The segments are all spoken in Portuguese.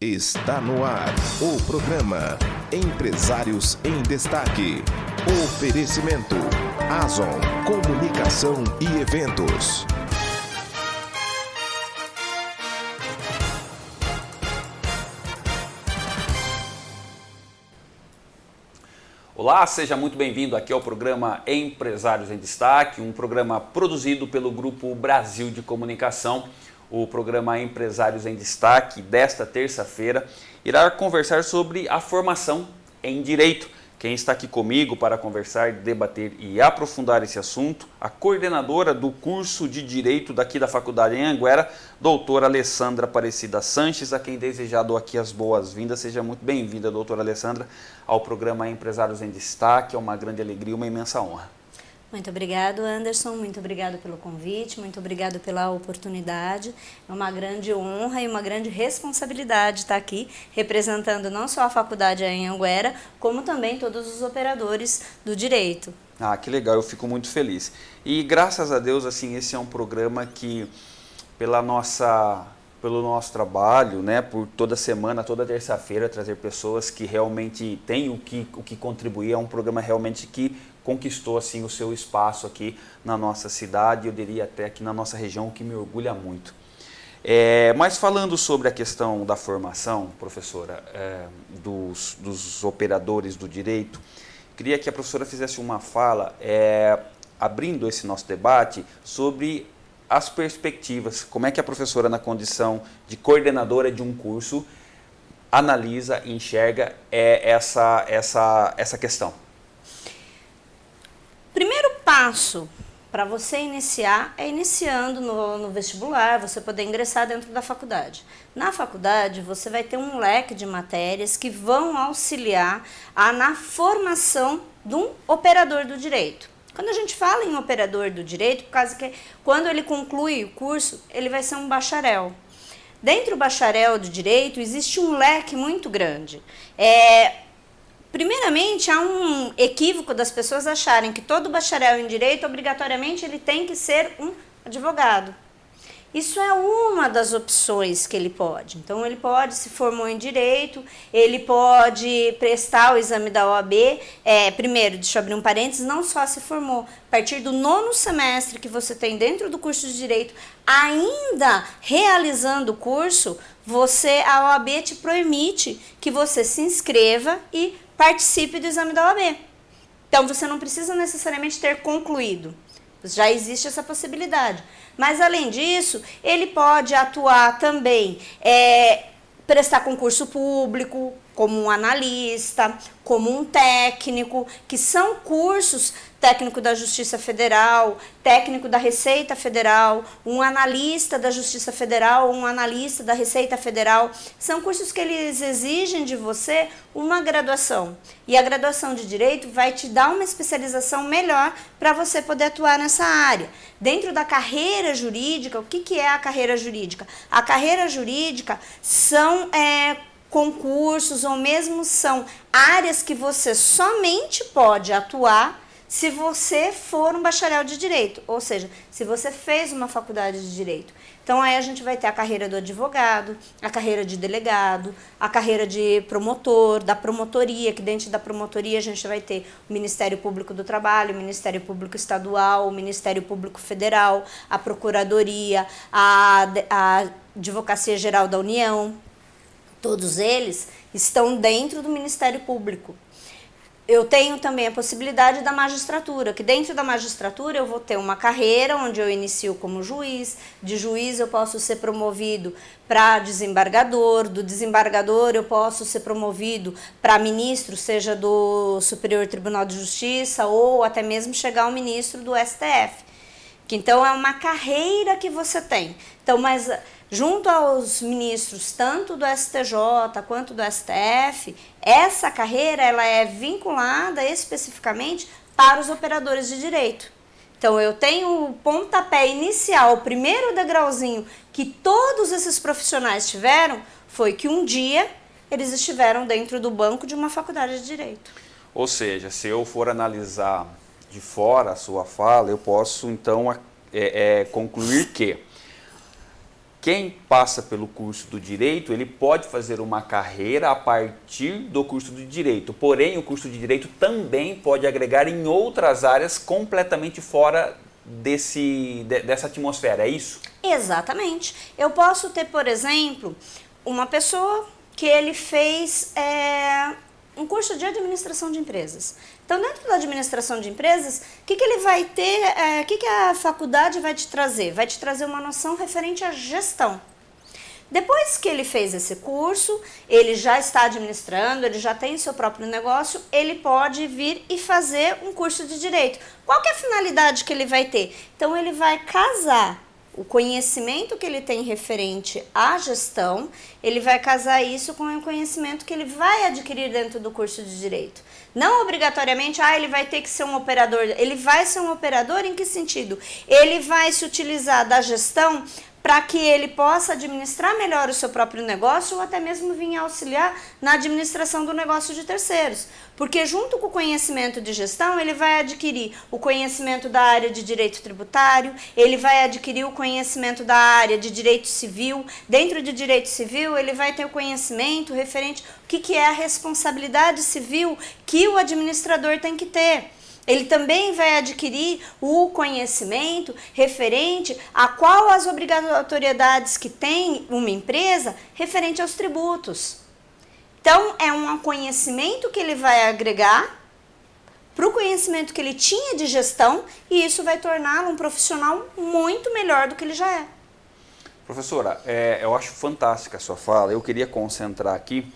Está no ar o programa Empresários em Destaque. Oferecimento Azon Comunicação e Eventos. Olá, seja muito bem-vindo aqui ao programa Empresários em Destaque, um programa produzido pelo Grupo Brasil de Comunicação o programa Empresários em Destaque desta terça-feira irá conversar sobre a formação em Direito. Quem está aqui comigo para conversar, debater e aprofundar esse assunto, a coordenadora do curso de Direito daqui da Faculdade em Anguera, doutora Alessandra Aparecida Sanches, a quem desejado aqui as boas-vindas. Seja muito bem-vinda, doutora Alessandra, ao programa Empresários em Destaque. É uma grande alegria, uma imensa honra. Muito obrigado, Anderson. Muito obrigado pelo convite, muito obrigado pela oportunidade. É uma grande honra e uma grande responsabilidade estar aqui representando não só a faculdade em Anguera, como também todos os operadores do direito. Ah, que legal, eu fico muito feliz. E graças a Deus, assim, esse é um programa que, pela nossa pelo nosso trabalho, né, por toda semana, toda terça-feira, trazer pessoas que realmente têm o que, o que contribuir. É um programa realmente que conquistou assim o seu espaço aqui na nossa cidade, eu diria até aqui na nossa região, o que me orgulha muito. É, mas falando sobre a questão da formação, professora, é, dos, dos, operadores do direito, queria que a professora fizesse uma fala, é, abrindo esse nosso debate, sobre as perspectivas, como é que a professora, na condição de coordenadora de um curso, analisa e enxerga é, essa, essa, essa questão primeiro passo para você iniciar é iniciando no, no, vestibular, você poder ingressar dentro da faculdade. Na faculdade, você vai ter um leque de matérias que vão auxiliar a, na formação de um operador do direito. Quando a gente fala em operador do direito, por causa que quando ele conclui o curso, ele vai ser um bacharel. Dentro do bacharel do direito, existe um leque muito grande. É, Primeiramente, há um equívoco das pessoas acharem que todo bacharel em direito, obrigatoriamente, ele tem que ser um advogado. Isso é uma das opções que ele pode. Então, ele pode, se formou em Direito, ele pode prestar o exame da OAB. É, primeiro, deixa eu abrir um parênteses, não só se formou. A partir do nono semestre que você tem dentro do curso de Direito, ainda realizando o curso, você, a OAB te permite que você se inscreva e participe do exame da OAB. Então, você não precisa necessariamente ter concluído. Já existe essa possibilidade. Mas, além disso, ele pode atuar também, é, prestar concurso público, como um analista, como um técnico, que são cursos técnico da Justiça Federal, técnico da Receita Federal, um analista da Justiça Federal, um analista da Receita Federal. São cursos que eles exigem de você uma graduação. E a graduação de Direito vai te dar uma especialização melhor para você poder atuar nessa área. Dentro da carreira jurídica, o que, que é a carreira jurídica? A carreira jurídica são é, concursos ou mesmo são áreas que você somente pode atuar se você for um bacharel de direito, ou seja, se você fez uma faculdade de direito. Então aí a gente vai ter a carreira do advogado, a carreira de delegado, a carreira de promotor, da promotoria, que dentro da promotoria a gente vai ter o Ministério Público do Trabalho, o Ministério Público Estadual, o Ministério Público Federal, a Procuradoria, a, a Advocacia Geral da União, Todos eles estão dentro do Ministério Público. Eu tenho também a possibilidade da magistratura, que dentro da magistratura eu vou ter uma carreira onde eu inicio como juiz, de juiz eu posso ser promovido para desembargador, do desembargador eu posso ser promovido para ministro, seja do Superior Tribunal de Justiça ou até mesmo chegar ao ministro do STF. Que então é uma carreira que você tem. Então, mas junto aos ministros tanto do STJ quanto do STF, essa carreira ela é vinculada especificamente para os operadores de direito. Então eu tenho o pontapé inicial, o primeiro degrauzinho que todos esses profissionais tiveram foi que um dia eles estiveram dentro do banco de uma faculdade de direito. Ou seja, se eu for analisar de fora a sua fala, eu posso então é, é, concluir que quem passa pelo curso do direito, ele pode fazer uma carreira a partir do curso do direito. Porém, o curso de direito também pode agregar em outras áreas completamente fora desse, dessa atmosfera, é isso? Exatamente. Eu posso ter, por exemplo, uma pessoa que ele fez é, um curso de administração de empresas. Então, dentro da administração de empresas, o que, que ele vai ter, é, o que, que a faculdade vai te trazer? Vai te trazer uma noção referente à gestão. Depois que ele fez esse curso, ele já está administrando, ele já tem seu próprio negócio, ele pode vir e fazer um curso de direito. Qual é a finalidade que ele vai ter? Então ele vai casar o conhecimento que ele tem referente à gestão, ele vai casar isso com o conhecimento que ele vai adquirir dentro do curso de direito. Não obrigatoriamente, ah, ele vai ter que ser um operador. Ele vai ser um operador em que sentido? Ele vai se utilizar da gestão para que ele possa administrar melhor o seu próprio negócio ou até mesmo vir auxiliar na administração do negócio de terceiros. Porque junto com o conhecimento de gestão, ele vai adquirir o conhecimento da área de direito tributário, ele vai adquirir o conhecimento da área de direito civil. Dentro de direito civil, ele vai ter o conhecimento referente o que, que é a responsabilidade civil que o administrador tem que ter. Ele também vai adquirir o conhecimento referente a qual as obrigatoriedades que tem uma empresa referente aos tributos. Então, é um conhecimento que ele vai agregar para o conhecimento que ele tinha de gestão e isso vai torná-lo um profissional muito melhor do que ele já é. Professora, é, eu acho fantástica a sua fala. Eu queria concentrar aqui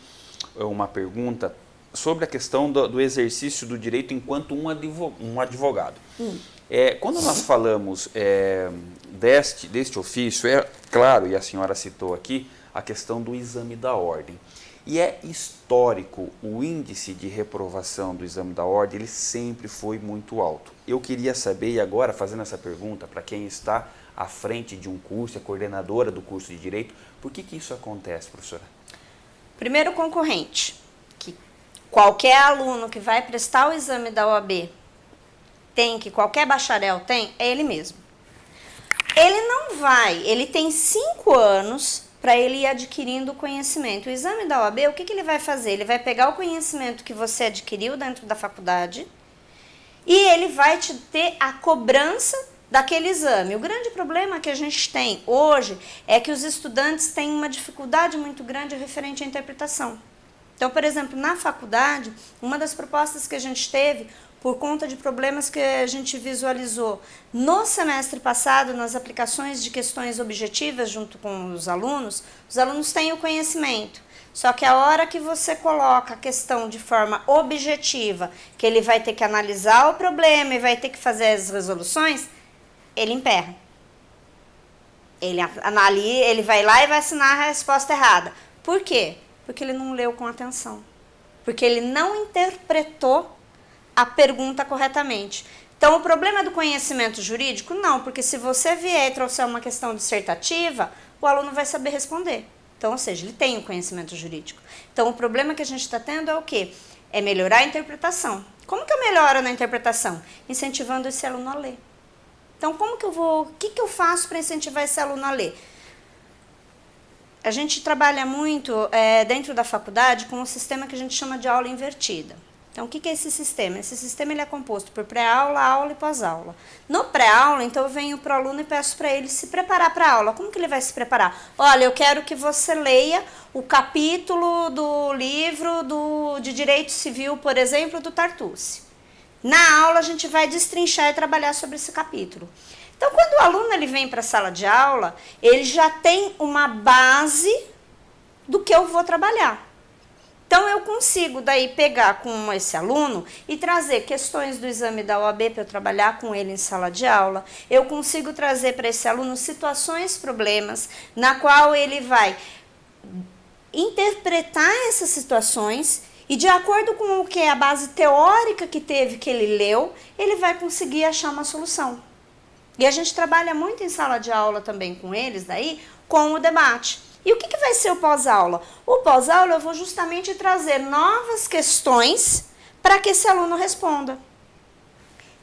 uma pergunta sobre a questão do, do exercício do direito enquanto um, advogado. Um advogado. Hum. É, quando nós falamos é, deste, deste ofício, é claro, e a senhora citou aqui, a questão do exame da ordem. E é histórico, o índice de reprovação do exame da ordem, ele sempre foi muito alto. Eu queria saber, e agora fazendo essa pergunta para quem está à frente de um curso, é coordenadora do curso de Direito, por que, que isso acontece, professora? Primeiro concorrente, qualquer aluno que vai prestar o exame da OAB tem, que qualquer bacharel tem, é ele mesmo. Ele não vai, ele tem cinco anos para ele ir adquirindo conhecimento. O exame da OAB, o que, que ele vai fazer? Ele vai pegar o conhecimento que você adquiriu dentro da faculdade e ele vai te ter a cobrança daquele exame. O grande problema que a gente tem hoje é que os estudantes têm uma dificuldade muito grande referente à interpretação. Então, por exemplo, na faculdade, uma das propostas que a gente teve, por conta de problemas que a gente visualizou no semestre passado, nas aplicações de questões objetivas junto com os alunos, os alunos têm o conhecimento. Só que a hora que você coloca a questão de forma objetiva, que ele vai ter que analisar o problema e vai ter que fazer as resoluções, ele emperra. Ele, analisa, ele vai lá e vai assinar a resposta errada. Por quê? Porque ele não leu com atenção. Porque ele não interpretou a pergunta corretamente. Então, o problema do conhecimento jurídico? Não, porque se você vier e trouxer uma questão dissertativa, o aluno vai saber responder. Então, ou seja, ele tem o conhecimento jurídico. Então, o problema que a gente está tendo é o quê? É melhorar a interpretação. Como que eu melhoro na interpretação? Incentivando esse aluno a ler. Então, como que eu vou, o que, que eu faço para incentivar esse aluno a ler? A gente trabalha muito é, dentro da faculdade com um sistema que a gente chama de aula invertida. Então, o que é esse sistema? Esse sistema ele é composto por pré-aula, aula e pós-aula. No pré-aula, então, eu venho para o aluno e peço para ele se preparar para a aula. Como que ele vai se preparar? Olha, eu quero que você leia o capítulo do livro do, de Direito Civil, por exemplo, do Tartucci. Na aula, a gente vai destrinchar e trabalhar sobre esse capítulo. Então, quando o aluno ele vem para a sala de aula, ele já tem uma base do que eu vou trabalhar. Então, eu consigo daí pegar com esse aluno e trazer questões do exame da OAB para eu trabalhar com ele em sala de aula. Eu consigo trazer para esse aluno situações, problemas, na qual ele vai interpretar essas situações e de acordo com o que é a base teórica que teve que ele leu, ele vai conseguir achar uma solução. E a gente trabalha muito em sala de aula também com eles daí, com o debate. E o que, que vai ser o pós-aula? O pós-aula eu vou justamente trazer novas questões para que esse aluno responda.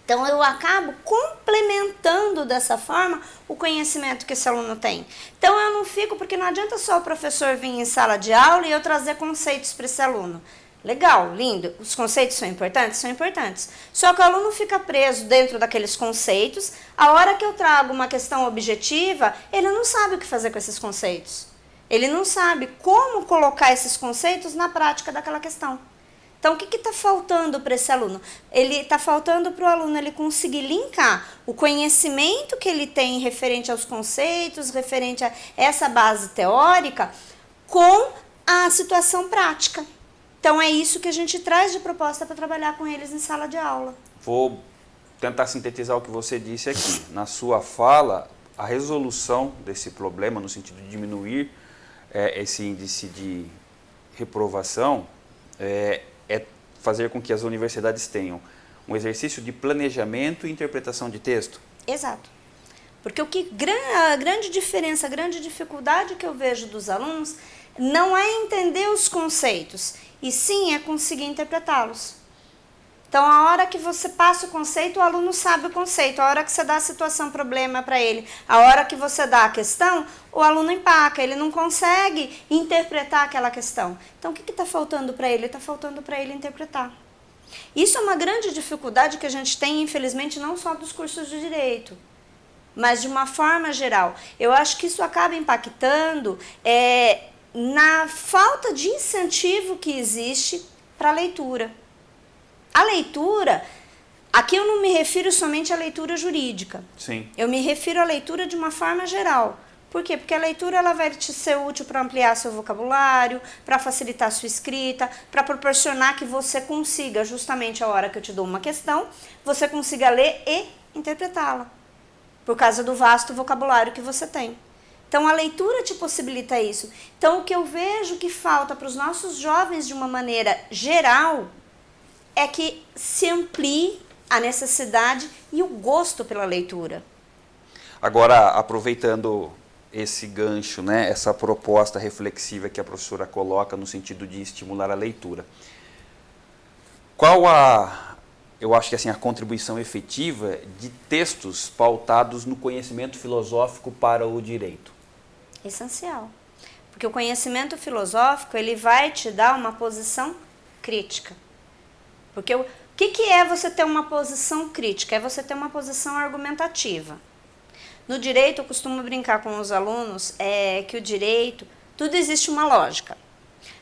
Então eu acabo complementando dessa forma o conhecimento que esse aluno tem. Então eu não fico, porque não adianta só o professor vir em sala de aula e eu trazer conceitos para esse aluno. Legal, lindo. Os conceitos são importantes? São importantes. Só que o aluno fica preso dentro daqueles conceitos. A hora que eu trago uma questão objetiva, ele não sabe o que fazer com esses conceitos. Ele não sabe como colocar esses conceitos na prática daquela questão. Então, o que está faltando para esse aluno? Ele está faltando para o aluno ele conseguir linkar o conhecimento que ele tem referente aos conceitos, referente a essa base teórica, com a situação prática. Então, é isso que a gente traz de proposta para trabalhar com eles em sala de aula. Vou tentar sintetizar o que você disse aqui. Na sua fala, a resolução desse problema, no sentido de diminuir é, esse índice de reprovação, é, é fazer com que as universidades tenham um exercício de planejamento e interpretação de texto? Exato. Porque o que a grande diferença, a grande dificuldade que eu vejo dos alunos não é entender os conceitos, e sim é conseguir interpretá-los. Então, a hora que você passa o conceito, o aluno sabe o conceito. A hora que você dá a situação, problema para ele, a hora que você dá a questão, o aluno empaca, ele não consegue interpretar aquela questão. Então, o que está faltando para ele? Está faltando para ele interpretar. Isso é uma grande dificuldade que a gente tem, infelizmente, não só dos cursos de direito, mas de uma forma geral. Eu acho que isso acaba impactando é, na falta de incentivo que existe para a leitura. A leitura, aqui eu não me refiro somente à leitura jurídica. Sim. Eu me refiro à leitura de uma forma geral. Por quê? Porque a leitura ela vai te ser útil para ampliar seu vocabulário, para facilitar sua escrita, para proporcionar que você consiga, justamente a hora que eu te dou uma questão, você consiga ler e interpretá-la, por causa do vasto vocabulário que você tem. Então a leitura te possibilita isso. Então o que eu vejo que falta para os nossos jovens de uma maneira geral é que se amplie a necessidade e o gosto pela leitura. Agora, aproveitando esse gancho, né, essa proposta reflexiva que a professora coloca no sentido de estimular a leitura. Qual a, eu acho que assim, a contribuição efetiva de textos pautados no conhecimento filosófico para o direito? Essencial. Porque o conhecimento filosófico, ele vai te dar uma posição crítica. Porque o que, que é você ter uma posição crítica? É você ter uma posição argumentativa. No direito, eu costumo brincar com os alunos é, que o direito, tudo existe uma lógica.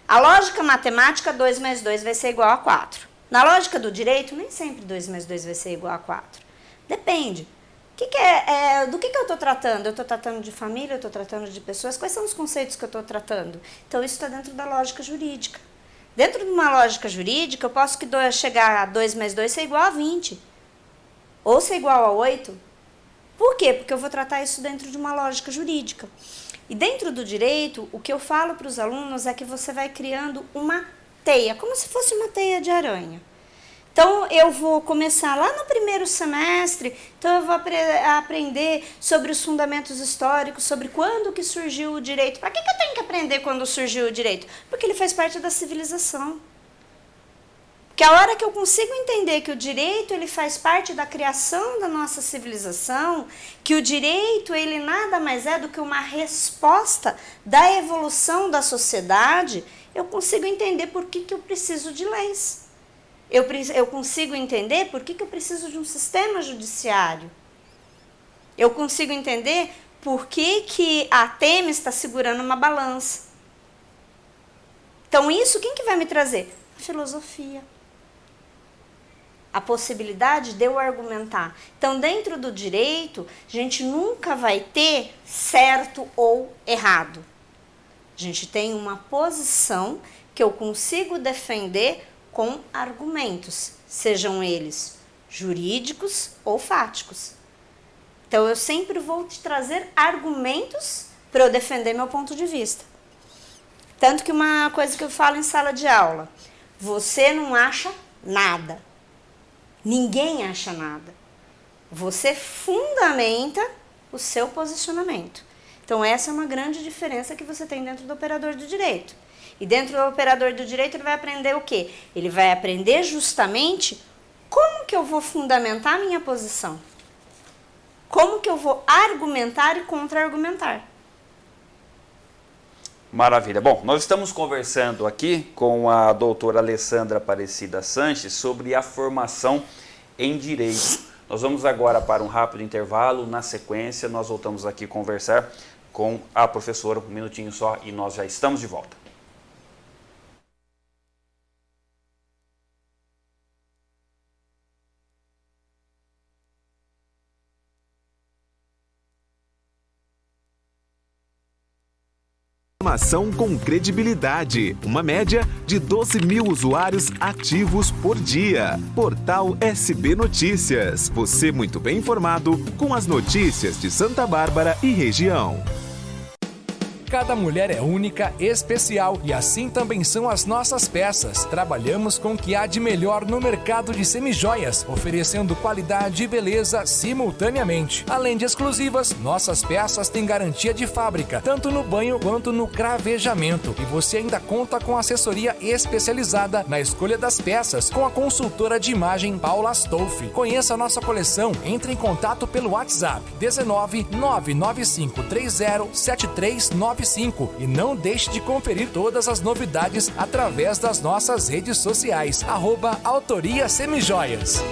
A lógica matemática, 2 mais 2 vai ser igual a 4. Na lógica do direito, nem sempre 2 mais 2 vai ser igual a 4. Depende. Que que é, é, do que, que eu estou tratando? Eu estou tratando de família, eu estou tratando de pessoas? Quais são os conceitos que eu estou tratando? Então, isso está dentro da lógica jurídica. Dentro de uma lógica jurídica, eu posso que chegar a 2 mais 2 ser igual a 20. Ou ser igual a 8. Por quê? Porque eu vou tratar isso dentro de uma lógica jurídica. E dentro do direito, o que eu falo para os alunos é que você vai criando uma teia, como se fosse uma teia de aranha. Então, eu vou começar lá no primeiro semestre, então eu vou apre aprender sobre os fundamentos históricos, sobre quando que surgiu o direito. Para que, que eu tenho que aprender quando surgiu o direito? Porque ele faz parte da civilização. Que a hora que eu consigo entender que o direito ele faz parte da criação da nossa civilização, que o direito ele nada mais é do que uma resposta da evolução da sociedade, eu consigo entender por que, que eu preciso de leis. Eu, eu consigo entender por que, que eu preciso de um sistema judiciário. Eu consigo entender por que, que a Temis está segurando uma balança. Então, isso quem que vai me trazer? A filosofia. A possibilidade de eu argumentar. Então, dentro do direito, a gente nunca vai ter certo ou errado. A gente tem uma posição que eu consigo defender com argumentos, sejam eles jurídicos ou fáticos. Então eu sempre vou te trazer argumentos para eu defender meu ponto de vista. Tanto que uma coisa que eu falo em sala de aula, você não acha nada. Ninguém acha nada. Você fundamenta o seu posicionamento. Então essa é uma grande diferença que você tem dentro do operador do direito. E dentro do operador do direito ele vai aprender o quê? Ele vai aprender justamente como que eu vou fundamentar a minha posição? Como que eu vou argumentar e contra-argumentar? Maravilha. Bom, nós estamos conversando aqui com a doutora Alessandra Aparecida Sanches sobre a formação em Direito. Nós vamos agora para um rápido intervalo. Na sequência, nós voltamos aqui conversar com a professora, um minutinho só, e nós já estamos de volta. Informação com credibilidade. Uma média de 12 mil usuários ativos por dia. Portal SB Notícias. Você muito bem informado com as notícias de Santa Bárbara e região. Cada mulher é única, especial e assim também são as nossas peças. Trabalhamos com o que há de melhor no mercado de semijoias, oferecendo qualidade e beleza simultaneamente. Além de exclusivas, nossas peças têm garantia de fábrica, tanto no banho quanto no cravejamento. E você ainda conta com assessoria especializada na escolha das peças com a consultora de imagem Paula Stolfi. Conheça a nossa coleção, entre em contato pelo WhatsApp 19 995 30 7399 95 e não deixe de conferir todas as novidades através das nossas redes sociais. Arroba Autoria Semijoias.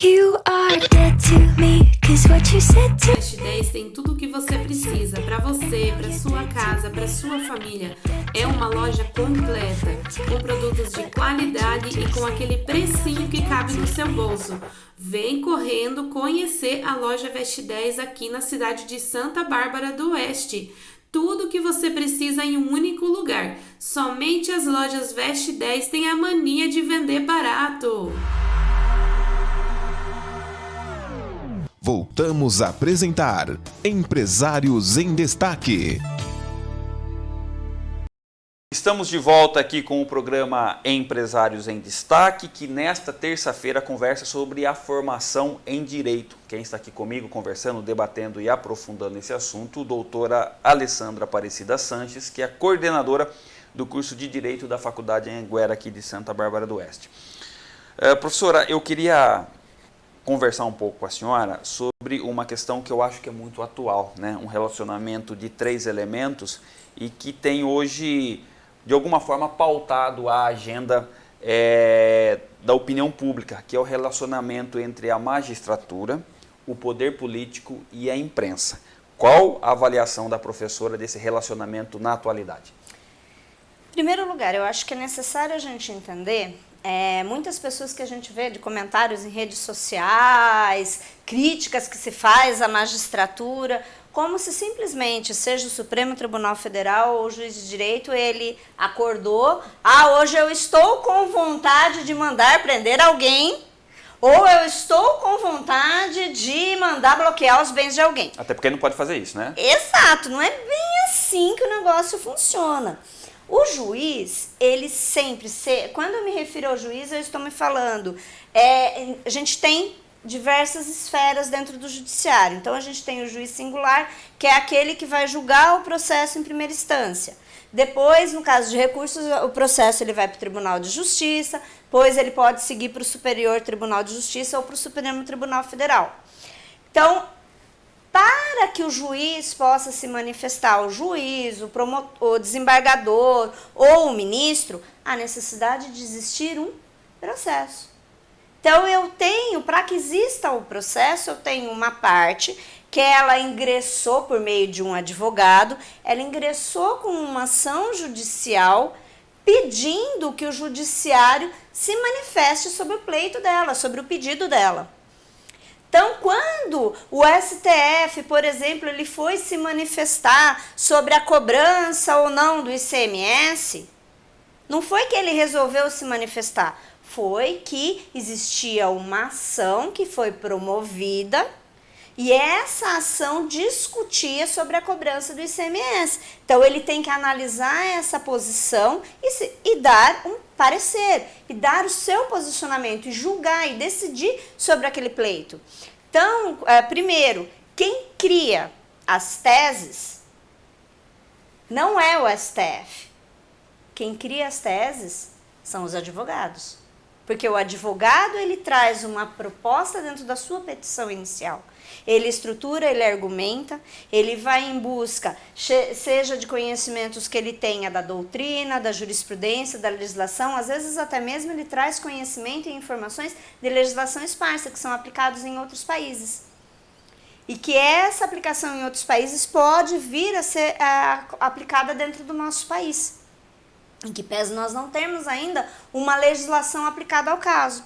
You are good to me, cause what you said to... Fast 10 tem tudo o que você precisa para você, para sua casa, para sua família. É uma loja completa, com produtos de qualidade e com aquele precinho que cabe no seu bolso. Vem correndo conhecer a loja Veste 10 aqui na cidade de Santa Bárbara do Oeste. Tudo que você precisa em um único lugar. Somente as lojas Veste 10 têm a mania de vender barato. Voltamos a apresentar Empresários em Destaque. Estamos de volta aqui com o programa Empresários em Destaque, que nesta terça-feira conversa sobre a formação em Direito. Quem está aqui comigo conversando, debatendo e aprofundando esse assunto, doutora Alessandra Aparecida Sanches, que é coordenadora do curso de Direito da Faculdade Anguera aqui de Santa Bárbara do Oeste. Uh, professora, eu queria conversar um pouco com a senhora sobre uma questão que eu acho que é muito atual, né? um relacionamento de três elementos e que tem hoje de alguma forma pautado a agenda é, da opinião pública, que é o relacionamento entre a magistratura, o poder político e a imprensa. Qual a avaliação da professora desse relacionamento na atualidade? Em primeiro lugar, eu acho que é necessário a gente entender é, muitas pessoas que a gente vê de comentários em redes sociais, críticas que se faz à magistratura, como se simplesmente, seja o Supremo Tribunal Federal ou o juiz de direito, ele acordou, ah, hoje eu estou com vontade de mandar prender alguém, ou eu estou com vontade de mandar bloquear os bens de alguém. Até porque não pode fazer isso, né? Exato, não é bem assim que o negócio funciona. O juiz, ele sempre, se, quando eu me refiro ao juiz, eu estou me falando, é, a gente tem diversas esferas dentro do judiciário. Então a gente tem o juiz singular, que é aquele que vai julgar o processo em primeira instância. Depois, no caso de recursos, o processo ele vai para o Tribunal de Justiça, depois ele pode seguir para o Superior Tribunal de Justiça ou para o Supremo Tribunal Federal. Então, para que o juiz possa se manifestar, o juiz, o, promotor, o desembargador ou o ministro, há necessidade de existir um processo. Então eu tenho, para que exista o processo, eu tenho uma parte que ela ingressou por meio de um advogado, ela ingressou com uma ação judicial pedindo que o judiciário se manifeste sobre o pleito dela, sobre o pedido dela. Então, quando o STF, por exemplo, ele foi se manifestar sobre a cobrança ou não do ICMS, não foi que ele resolveu se manifestar, foi que existia uma ação que foi promovida e essa ação discutia sobre a cobrança do ICMS. Então, ele tem que analisar essa posição e, se, e dar um parecer, e dar o seu posicionamento, e julgar e decidir sobre aquele pleito. Então, é, primeiro, quem cria as teses não é o STF. Quem cria as teses são os advogados. Porque o advogado ele traz uma proposta dentro da sua petição inicial. Ele estrutura, ele argumenta, ele vai em busca, seja de conhecimentos que ele tenha da doutrina, da jurisprudência, da legislação, às vezes até mesmo ele traz conhecimento e informações de legislação esparsa que são aplicados em outros países e que essa aplicação em outros países pode vir a ser é, aplicada dentro do nosso país. Em que pese nós não termos ainda uma legislação aplicada ao caso.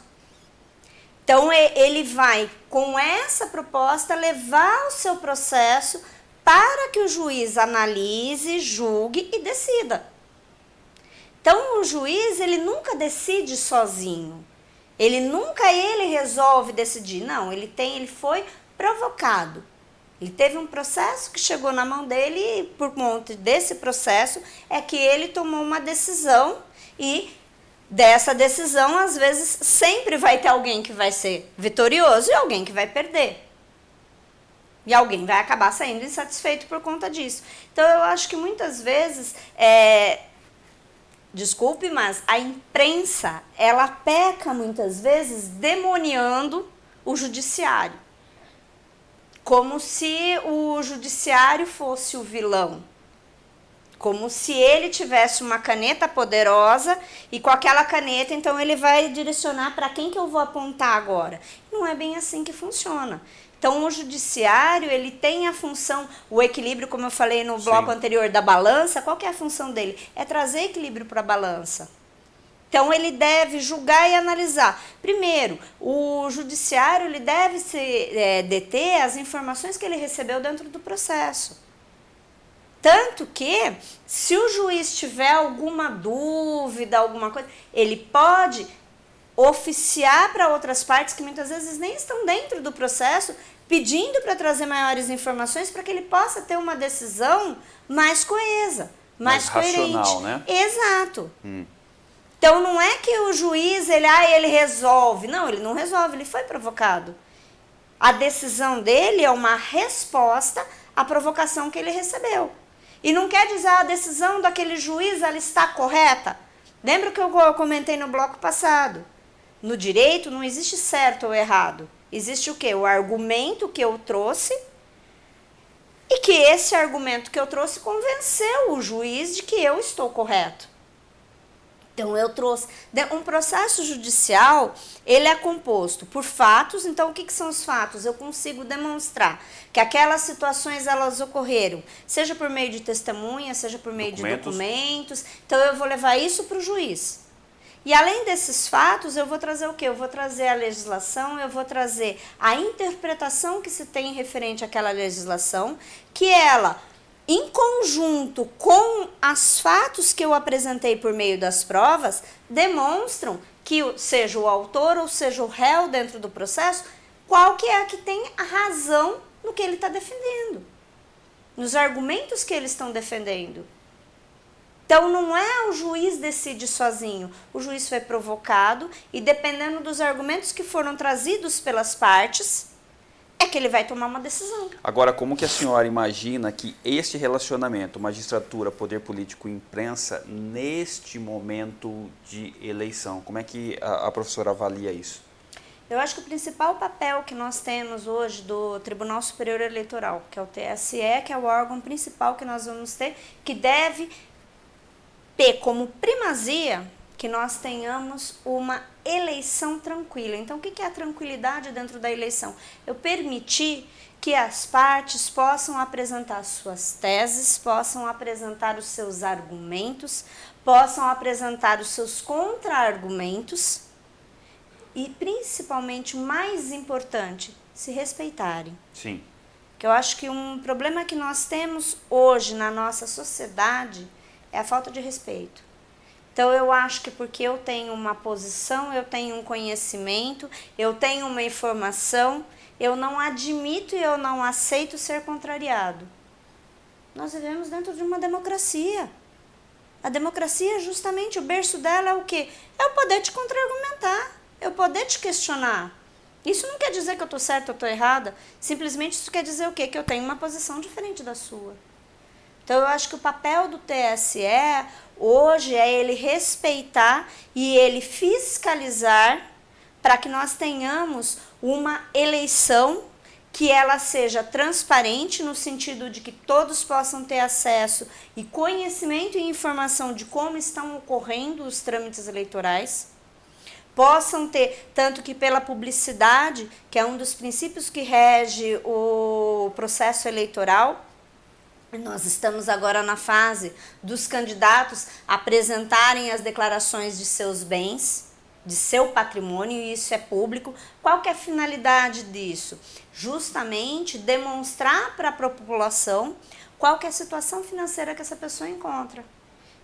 Então ele vai, com essa proposta, levar o seu processo para que o juiz analise, julgue e decida. Então o juiz ele nunca decide sozinho. Ele nunca ele resolve decidir. Não, ele tem, ele foi provocado. Ele teve um processo que chegou na mão dele e por conta desse processo é que ele tomou uma decisão e dessa decisão, às vezes, sempre vai ter alguém que vai ser vitorioso e alguém que vai perder. E alguém vai acabar saindo insatisfeito por conta disso. Então, eu acho que muitas vezes, é, desculpe, mas a imprensa, ela peca muitas vezes demoniando o judiciário como se o judiciário fosse o vilão. Como se ele tivesse uma caneta poderosa e com aquela caneta, então ele vai direcionar para quem que eu vou apontar agora. Não é bem assim que funciona. Então, o judiciário, ele tem a função, o equilíbrio, como eu falei no bloco Sim. anterior, da balança, qual que é a função dele? É trazer equilíbrio para a balança. Então ele deve julgar e analisar. Primeiro, o judiciário ele deve se é, deter as informações que ele recebeu dentro do processo. Tanto que, se o juiz tiver alguma dúvida, alguma coisa, ele pode oficiar para outras partes que muitas vezes nem estão dentro do processo, pedindo para trazer maiores informações para que ele possa ter uma decisão mais coesa, mais, mais coerente. Racional, né? Exato. Hum. Então não é que o juiz ele, ah, ele resolve. Não, ele não resolve, ele foi provocado. A decisão dele é uma resposta à provocação que ele recebeu. E não quer dizer ah, a decisão daquele juiz ela está correta. Lembra que eu comentei no bloco passado? No direito não existe certo ou errado. Existe o que? O argumento que eu trouxe e que esse argumento que eu trouxe convenceu o juiz de que eu estou correto. Então eu trouxe um processo judicial, ele é composto por fatos. Então o que, que, são os fatos? Eu consigo demonstrar que aquelas situações elas ocorreram, seja por meio de testemunha, seja por meio documentos. de documentos. Então eu vou levar isso para o juiz. E além desses fatos, eu vou trazer o quê? Eu vou trazer a legislação, eu vou trazer a interpretação que se tem referente àquela legislação, que ela em conjunto com os fatos que eu apresentei por meio das provas, demonstram que seja o autor ou seja o réu dentro do processo, qual que é que tem a razão no que ele está defendendo, nos argumentos que eles estão defendendo. Então não é o juiz decide sozinho, o juiz foi provocado e dependendo dos argumentos que foram trazidos pelas partes, é que ele vai tomar uma decisão. Agora, como que a senhora imagina que este relacionamento, magistratura, poder político e imprensa, neste momento de eleição, como é que a, a professora avalia isso? Eu acho que o principal papel que nós temos hoje do Tribunal Superior Eleitoral, que é o TSE, que é o órgão principal que nós vamos ter, que deve ter como primazia que nós tenhamos uma eleição tranquila. Então, o que é a tranquilidade dentro da eleição? Eu permitir que as partes possam apresentar suas teses, possam apresentar os seus argumentos, possam apresentar os seus contra-argumentos e, principalmente, o mais importante, se respeitarem. Sim. Que eu acho que um problema que nós temos hoje na nossa sociedade é a falta de respeito. Então eu acho que porque eu tenho uma posição, eu tenho um conhecimento, eu tenho uma informação, eu não admito e eu não aceito ser contrariado. Nós vivemos dentro de uma democracia. A democracia, justamente, o berço dela é o quê? É o poder te contra-argumentar, é o poder te questionar. Isso não quer dizer que eu estou certa ou estou errada, simplesmente isso quer dizer o quê? Que eu tenho uma posição diferente da sua. Então eu acho que o papel do TSE hoje é ele respeitar e ele fiscalizar para que nós tenhamos uma eleição que ela seja transparente no sentido de que todos possam ter acesso e conhecimento e informação de como estão ocorrendo os trâmites eleitorais, possam ter, tanto que pela publicidade, que é um dos princípios que rege o processo eleitoral, nós estamos agora na fase dos candidatos apresentarem as declarações de seus bens, de seu patrimônio, e isso é público. Qual que é a finalidade disso? Justamente demonstrar para a população qual que é a situação financeira que essa pessoa encontra.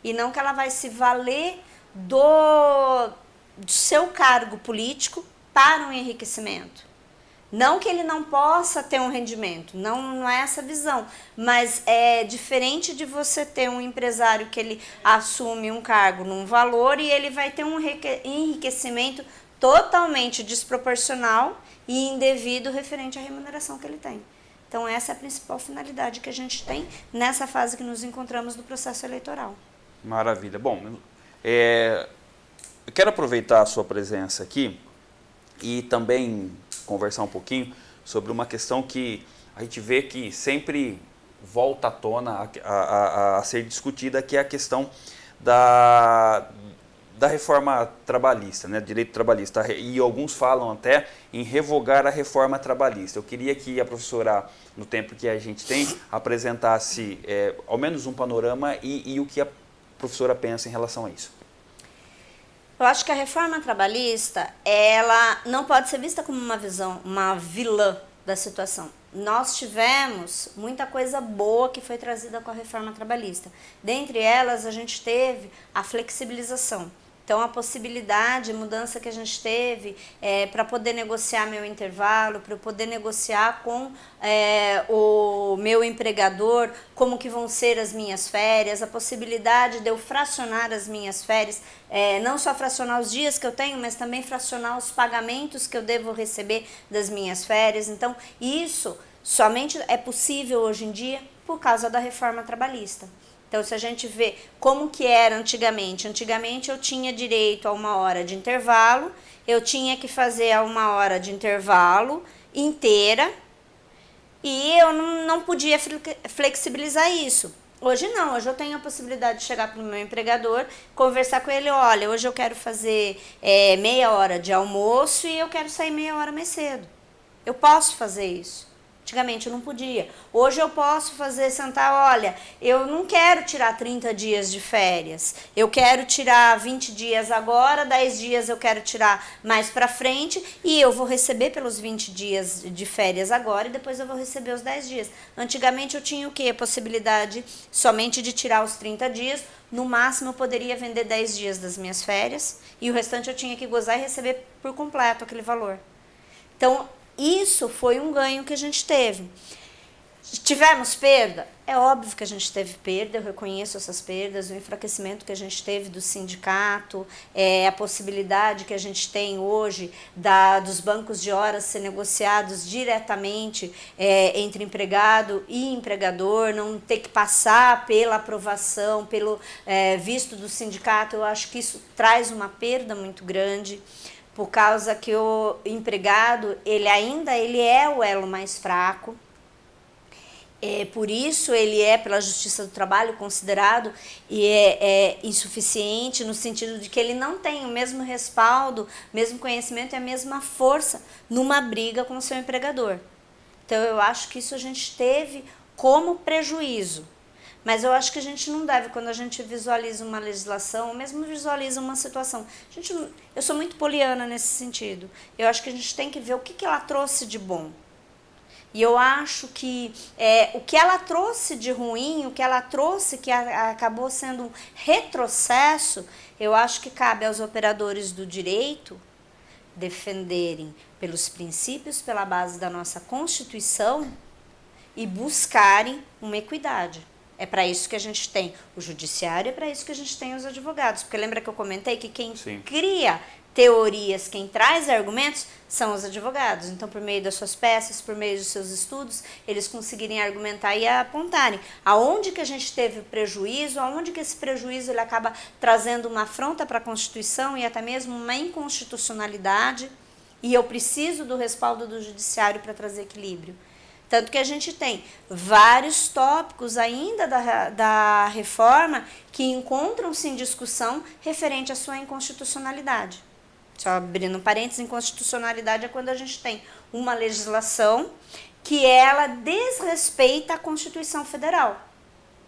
E não que ela vai se valer do, do seu cargo político para um enriquecimento. Não que ele não possa ter um rendimento, não, não é essa visão, mas é diferente de você ter um empresário que ele assume um cargo num valor e ele vai ter um enriquecimento totalmente desproporcional e indevido referente à remuneração que ele tem. Então essa é a principal finalidade que a gente tem nessa fase que nos encontramos do processo eleitoral. Maravilha. Bom, é, eu quero aproveitar a sua presença aqui e também conversar um pouquinho sobre uma questão que a gente vê que sempre volta à tona a, a, a ser discutida, que é a questão da, da reforma trabalhista, né, direito trabalhista, e alguns falam até em revogar a reforma trabalhista. Eu queria que a professora, no tempo que a gente tem, apresentasse é, ao menos um panorama e, e o que a professora pensa em relação a isso. Eu acho que a reforma trabalhista, ela não pode ser vista como uma visão, uma vilã da situação. Nós tivemos muita coisa boa que foi trazida com a reforma trabalhista. Dentre elas, a gente teve a flexibilização. Então, a possibilidade, mudança que a gente teve é, para poder negociar meu intervalo, para eu poder negociar com é, o meu empregador como que vão ser as minhas férias, a possibilidade de eu fracionar as minhas férias, é, não só fracionar os dias que eu tenho, mas também fracionar os pagamentos que eu devo receber das minhas férias. Então, isso somente é possível hoje em dia por causa da reforma trabalhista. Então, se a gente vê como que era antigamente, antigamente eu tinha direito a uma hora de intervalo, eu tinha que fazer a uma hora de intervalo inteira e eu não, podia flexibilizar isso. Hoje não, hoje eu tenho a possibilidade de chegar para o meu empregador, conversar com ele, olha, hoje eu quero fazer é, meia hora de almoço e eu quero sair meia hora mais cedo. Eu posso fazer isso. Antigamente eu não podia. Hoje eu posso fazer, sentar, olha, eu não quero tirar 30 dias de férias. Eu quero tirar 20 dias agora, 10 dias eu quero tirar mais para frente e eu vou receber pelos 20 dias de férias agora e depois eu vou receber os 10 dias. Antigamente eu tinha o quê? A possibilidade somente de tirar os 30 dias. No máximo eu poderia vender 10 dias das minhas férias e o restante eu tinha que gozar e receber por completo aquele valor. Então, isso foi um ganho que a gente teve. Tivemos perda? É óbvio que a gente teve perda, eu reconheço essas perdas, o enfraquecimento que a gente teve do sindicato, é, a possibilidade que a gente tem hoje da, dos bancos de horas ser negociados diretamente é, entre empregado e empregador, não ter que passar pela aprovação, pelo é, visto do sindicato, eu acho que isso traz uma perda muito grande por causa que o empregado, ele ainda ele é o elo mais fraco, é, por isso ele é, pela Justiça do Trabalho, considerado e é, é, insuficiente no sentido de que ele não tem o mesmo respaldo, mesmo conhecimento e a mesma força numa briga com o seu empregador. Então eu acho que isso a gente teve como prejuízo. Mas eu acho que a gente não deve, quando a gente visualiza uma legislação, ou mesmo visualiza uma situação. A gente, eu sou muito poliana nesse sentido. Eu acho que a gente tem que ver o que, que ela trouxe de bom. E eu acho que é, o que ela trouxe de ruim, o que ela trouxe que a, acabou sendo um retrocesso, eu acho que cabe aos operadores do direito defenderem pelos princípios, pela base da nossa Constituição e buscarem uma equidade. É para isso que a gente tem o judiciário, é para isso que a gente tem os advogados. Porque lembra que eu comentei que quem Sim. cria teorias, quem traz argumentos são os advogados. Então, por meio das suas peças, por meio dos seus estudos, eles conseguirem argumentar e apontarem aonde que a gente teve prejuízo, aonde que esse prejuízo ele acaba trazendo uma afronta para a Constituição e até mesmo uma inconstitucionalidade. E eu preciso do respaldo do judiciário para trazer equilíbrio. Tanto que a gente tem vários tópicos ainda da, da reforma que encontram-se em discussão referente à sua inconstitucionalidade. Só abrindo parênteses, inconstitucionalidade é quando a gente tem uma legislação que ela desrespeita a Constituição Federal.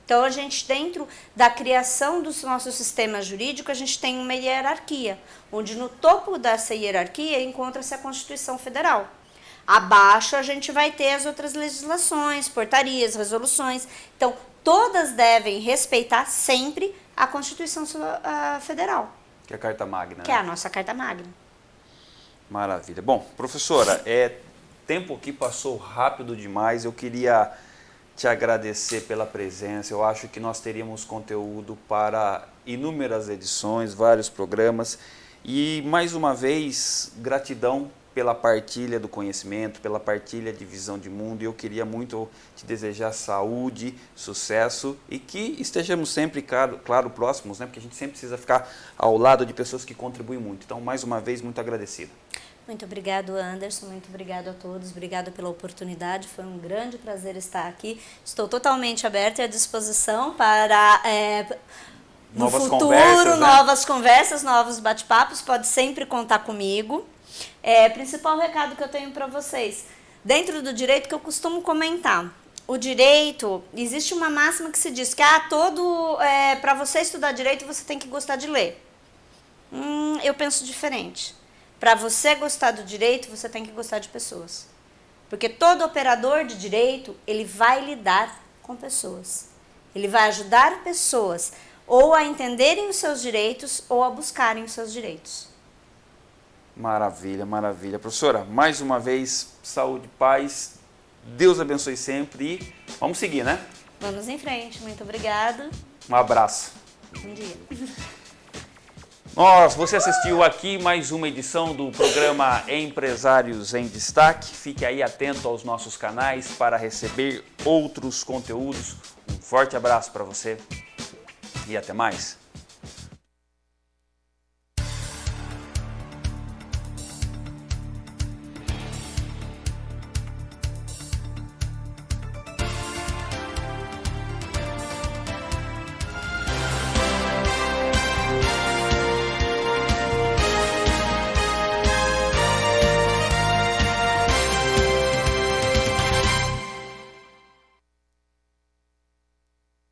Então, a gente, dentro da criação do nosso sistema jurídico, a gente tem uma hierarquia, onde no topo dessa hierarquia encontra-se a Constituição Federal. Abaixo, a gente vai ter as outras legislações, portarias, resoluções. Então, todas devem respeitar sempre a Constituição Federal. Que é a Carta Magna. Que é a nossa Carta Magna. Maravilha. Bom, professora, é, tempo que passou rápido demais. Eu queria te agradecer pela presença. Eu acho que nós teríamos conteúdo para inúmeras edições, vários programas. E mais uma vez, gratidão pela partilha do conhecimento, pela partilha de visão de mundo. E eu queria muito te desejar saúde, sucesso e que estejamos sempre, claro, claro, próximos, né? porque a gente sempre precisa ficar ao lado de pessoas que contribuem muito. Então, mais uma vez, muito agradecido. Muito obrigado, Anderson. Muito obrigado a todos. Obrigado pela oportunidade. Foi um grande prazer estar aqui. Estou totalmente aberta e à disposição para é, no novas futuro, conversas, né? novas conversas, novos bate-papos. Pode sempre contar comigo. É, principal recado que eu tenho para vocês. Dentro do direito que eu costumo comentar, o direito, existe uma máxima que se diz que ah, todo é, para você estudar direito você tem que gostar de ler. Hum, eu penso diferente. Para você gostar do direito, você tem que gostar de pessoas. Porque todo operador de direito, ele vai lidar com pessoas. Ele vai ajudar pessoas ou a entenderem os seus direitos ou a buscarem os seus direitos. Maravilha, maravilha. Professora, mais uma vez, saúde, paz, Deus abençoe sempre e vamos seguir, né? Vamos em frente. Muito obrigado. Um abraço. Bom dia. Nós, você assistiu aqui mais uma edição do programa Empresários em Destaque. Fique aí atento aos nossos canais para receber outros conteúdos. Um forte abraço para você e até mais.